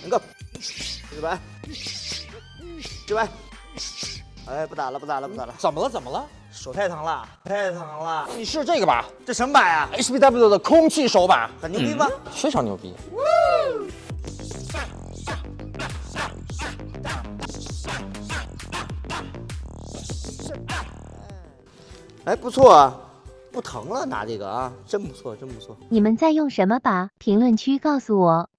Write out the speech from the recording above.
能够，这边，这边，哎，不打了，不打了，不打了，怎么了？怎么了？手太疼了，太疼了。你试试这个吧这什么板呀？？HBW 的空气手把，很牛逼吗？非常牛逼。哎，不错啊，不疼了，拿这个啊，真不错，真不错。你们在用什么把？评论区告诉我。